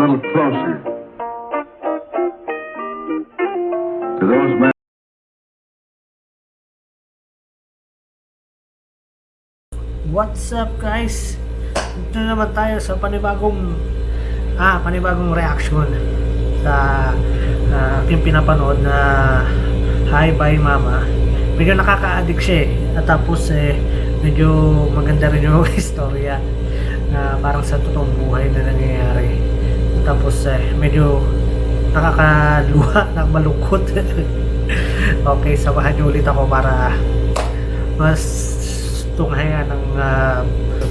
little closer to those men. What's up guys? Ito na naman tayo sa panibagong ah, panibagong reaction sa uh, aking pinapanood na Hi Bye Mama. Medyo nakaka-addict siya eh. At tapos eh, medyo maganda rin yung istorya na parang sa totoong buhay na nangyayari At tapos eh, medyo nakakaluha, nakamalungkot. okay, samahan niyo ulit ako para mas tunghayan ng uh,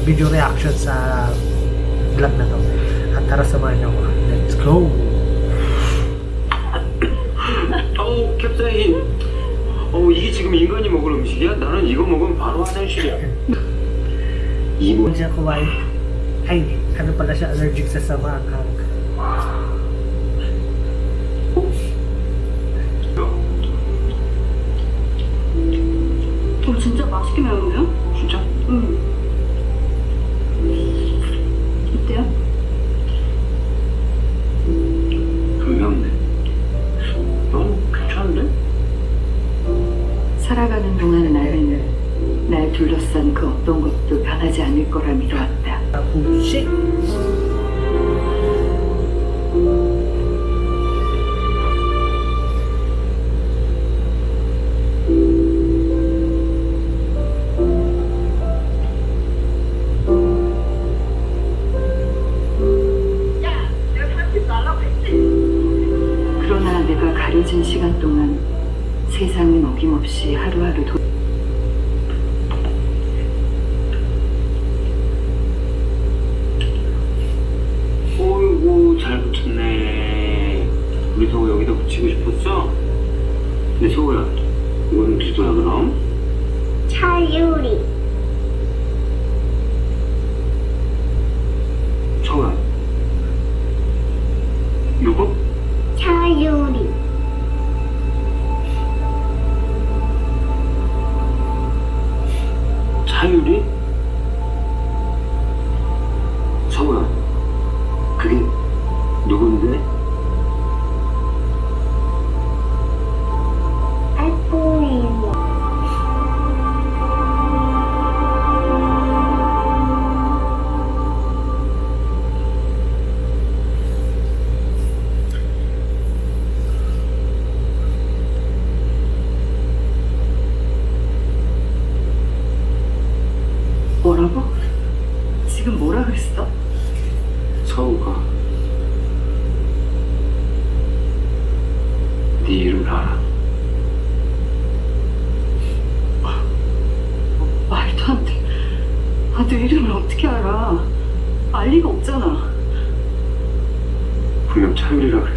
video reaction sa vlog na to. At tara samahan niyo ako. Let's go! 어우 캡사인 어 이게 지금 인간이 먹을 음식이야? 나는 이거 먹으면 바로 화장실이야 이모 Kung siya kumain, ay, ano pala siya, allergic sa samakang. 어, 진짜 맛있게 매운데요? 진짜? 응. 어때요? 좀 매운데 넌 괜찮은데? 살아가는 동안 나는 날 둘러싼 그 어떤 것도 변하지 않을 거라 믿어왔다. Pusi! 그 세상은 어김없이 하루하루 도... 어이구 잘 붙였네 우리 서우 여기다 붙이고 싶었어? 근데 서우야 이거는 기도야 그럼? 차유리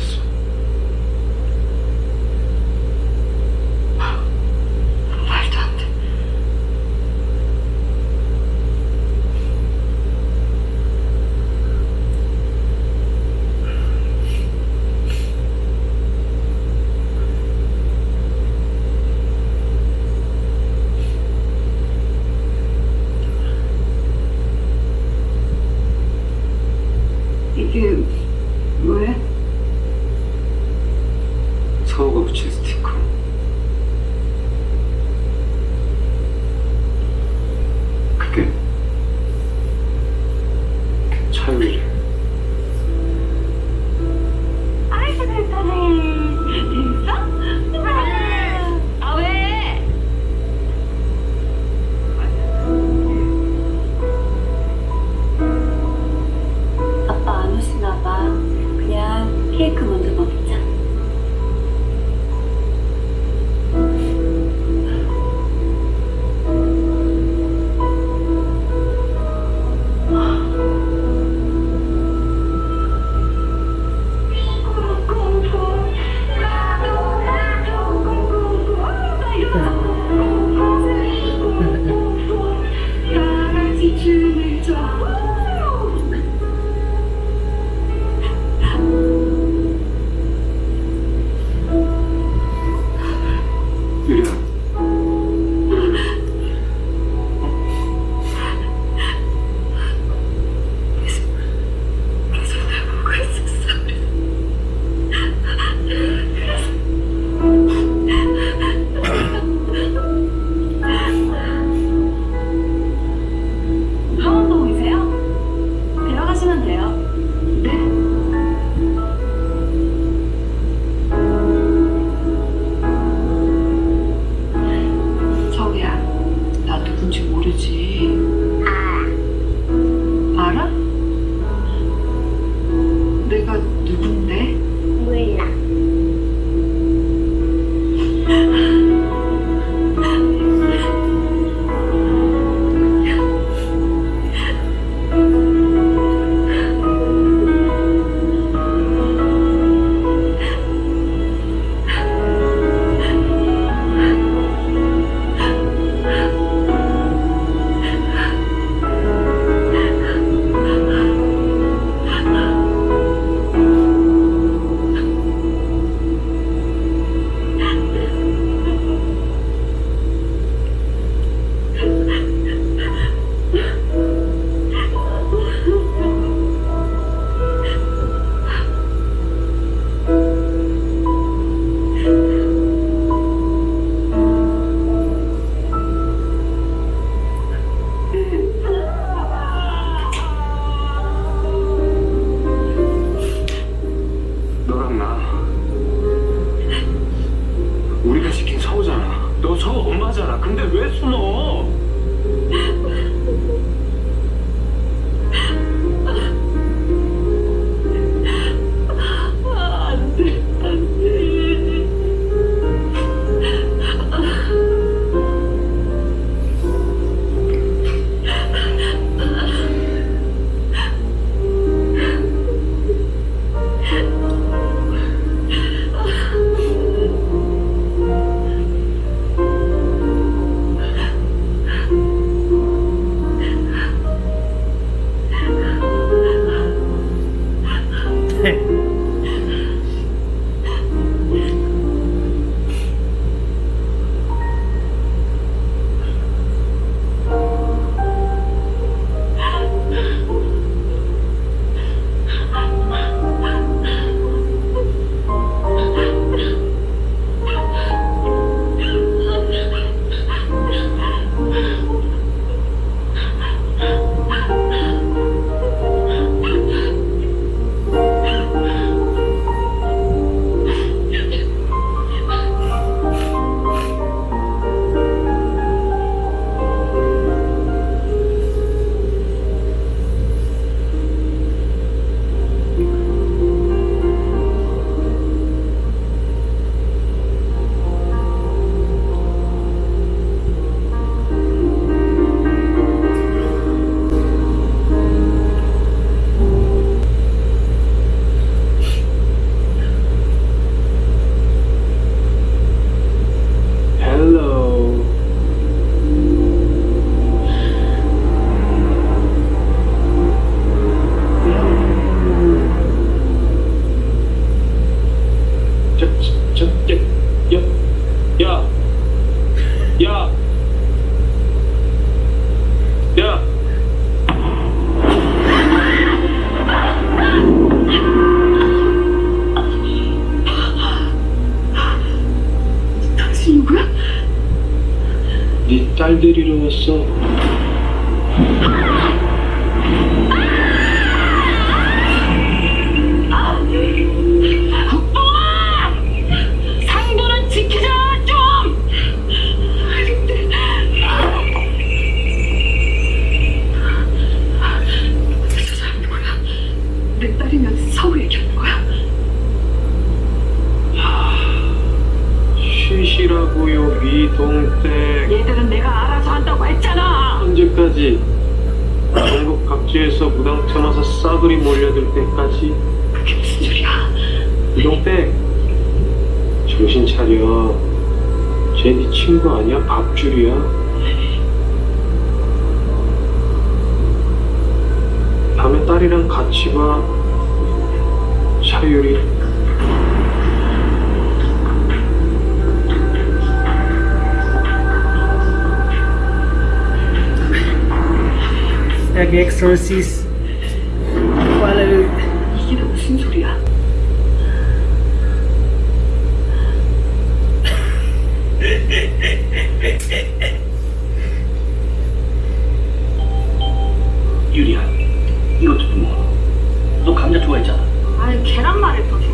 Cheers. 때까지? 그게 무슨 소리야? 미동댁, 정신 차려. 쟤네 친구 아니야? 밥줄이야? 밤에 딸이랑 같이 봐. 차유리. Nag-exorcist. Wala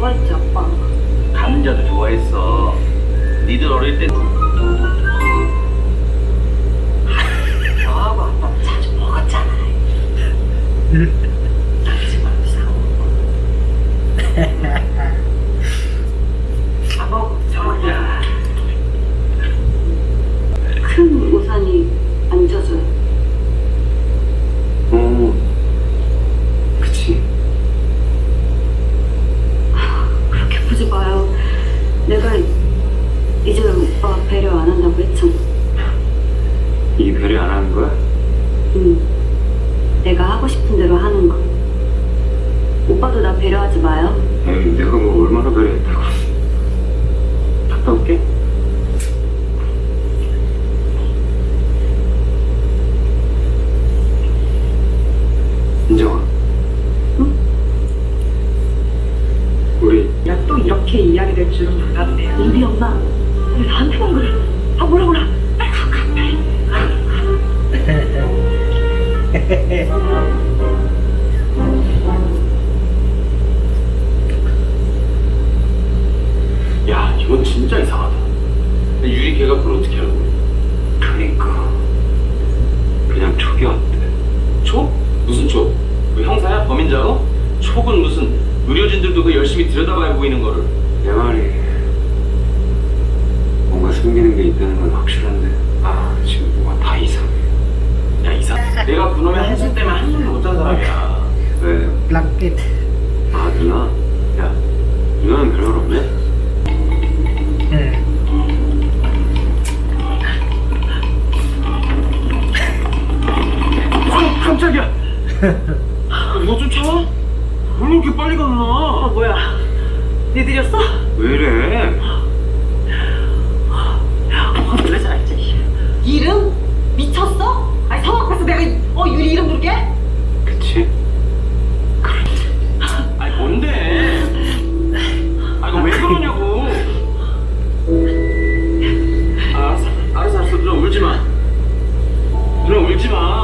좋아했지 아빠 감자도 좋아했어. 니들 어릴 때 저하고 아빠 자주 먹었잖아 나지 말고 사먹어 사먹어 사먹어 큰 우산이 안 젖어요 어, 그치. 그렇게 보지 마요 내가 이제는 오빠 배려 안 한다고 했잖아 이 배려 안 하는 거야? 응 내가 하고 싶은 대로 하는 거 오빠도 나 배려하지 마요 에이, 내가 뭐 얼마나 배려했다고. 갔다 올게. 인정아. 응? 우리 야 또 이렇게 될 줄은 몰랐네 우리 엄마 왜 나한테만 그래 아 뭐라 뭐라 야, 이건 진짜 이상하다. 유리 걔가 그걸 어떻게 알고? 그니까. 그냥 촉이 어때? 촉? 무슨 촉? 그 형사야? 범인자고? 촉은 무슨 의료진들도 그 열심히 들여다봐야 보이는 거를. 내 말이 뭔가 숨기는 게 있다는 건 확실한데 아 지금 뭐가 다 이상해 야 이상. 내가 그놈의 한숨 때문에 한숨도 못잔 사람이야. 왜? blanket. 아 누나? 야 누나는 별말 없네? Eh. 어, 깜짝이야. 이거 좀 참아? 왜 이렇게 빨리 갔나? 아 뭐야 니들이었어? 왜 이래? 어 놀라잖아 이제 이름? 미쳤어? 아니 성 앞에서 내가 어 유리 이름 부르게? 그치? 아니 뭔데? 아 이거 왜 그러냐고. 알았어, 알았어, 알았어. 누나 울지 마. 누나 울지 마.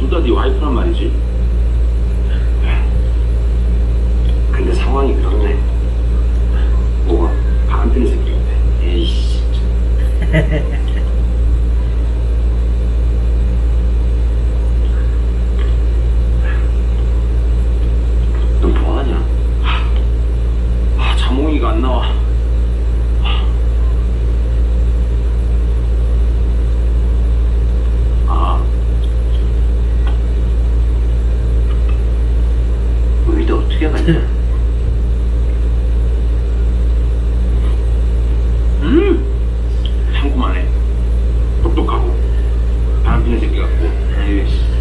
둘 다 네 와이프란 말이지. 근데 상황이 그렇네. 뭐가? 반필 새끼인데. 에이씨. I'm busy, go. Anyways.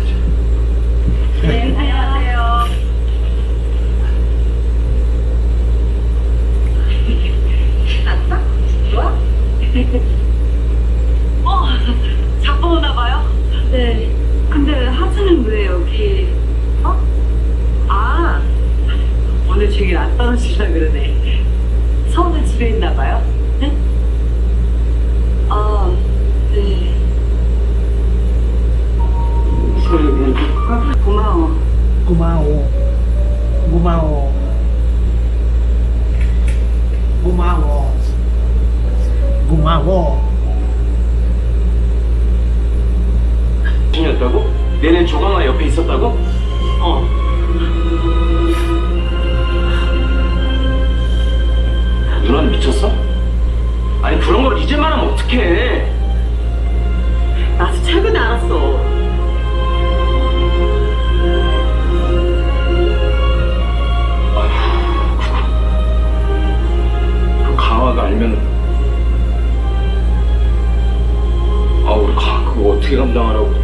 미친이었다고? 내내 조강아 옆에 있었다고? 어. 누나는 미쳤어? 아니 그런 걸 이제 말하면 어떡해 나도 최근에 알았어 그 강화가 알면 아 우리 가 그거 어떻게 감당하라고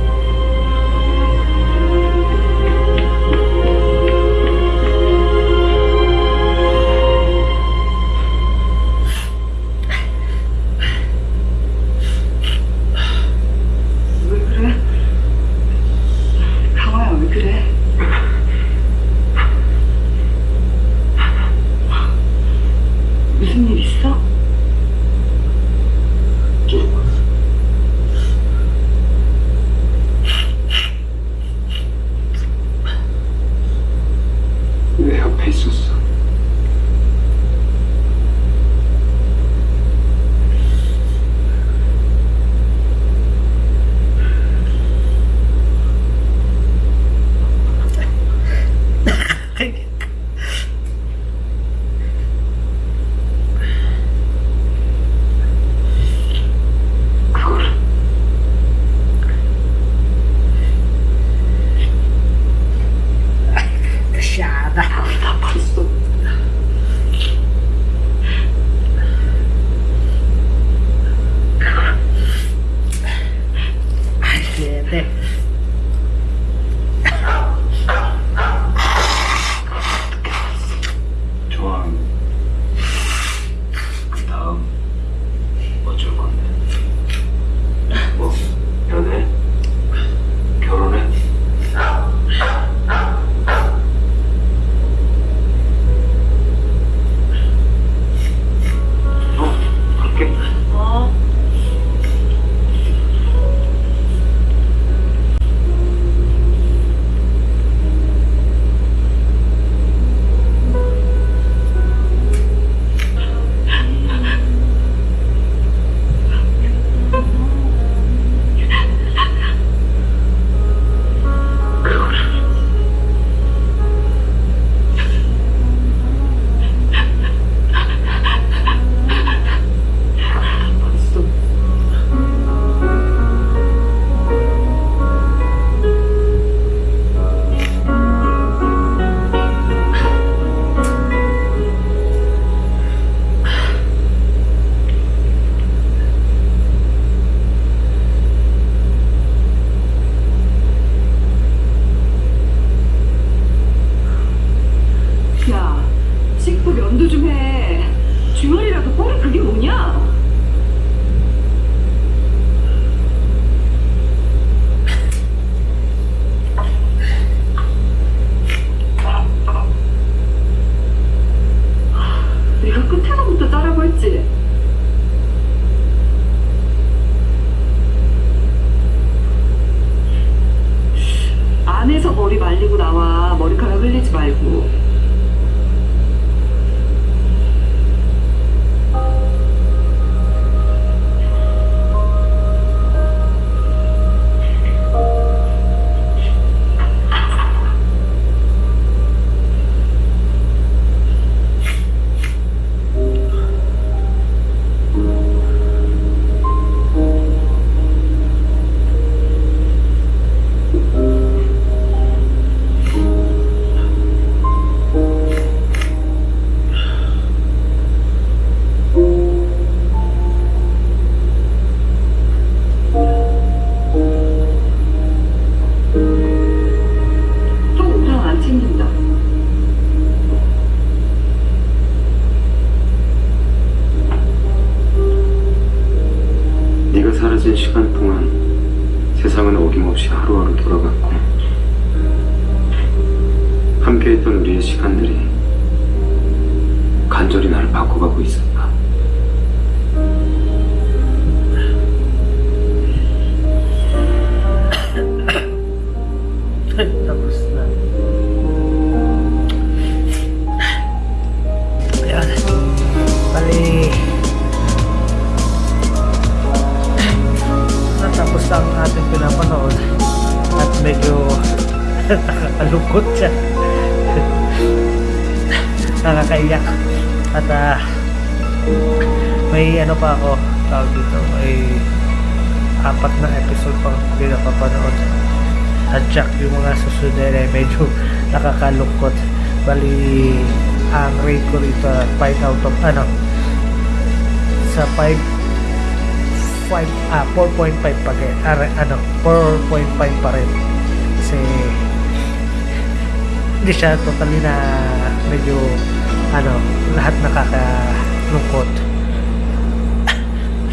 拜佛 nakakalungkot siya. Nakakaiyak. At ah, may ano pa ako tawag dito. May apat na episode pang hindi napapanood at jack yung mga susunod ay medyo nakakalungkot bali ang rate ko rito 5 out of ano sa 5 5 ah 4.5 pa rin ah, ano 4.5 pa rin kasi hindi siya totally na medyo ano lahat nakakalungkot.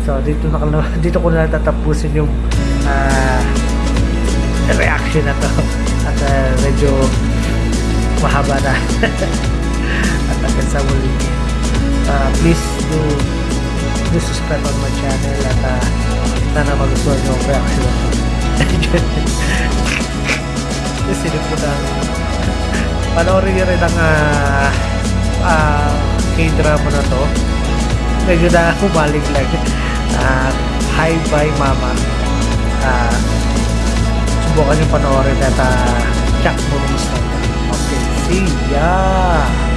So dito na dito ko na tatapusin yung ah reaction na to. At uh, medyo mahaba na. At hanggang sa muli. Uh, please do do subscribe on my channel at uh, sana magustuhan nyo ang reaction kasi po na panoorin nyo rin ang uh, uh, k-drama na to medyo na humaling lang uh, hi bye mama uh, subukan yung panoorin at uh, check mo. Okay, see ya!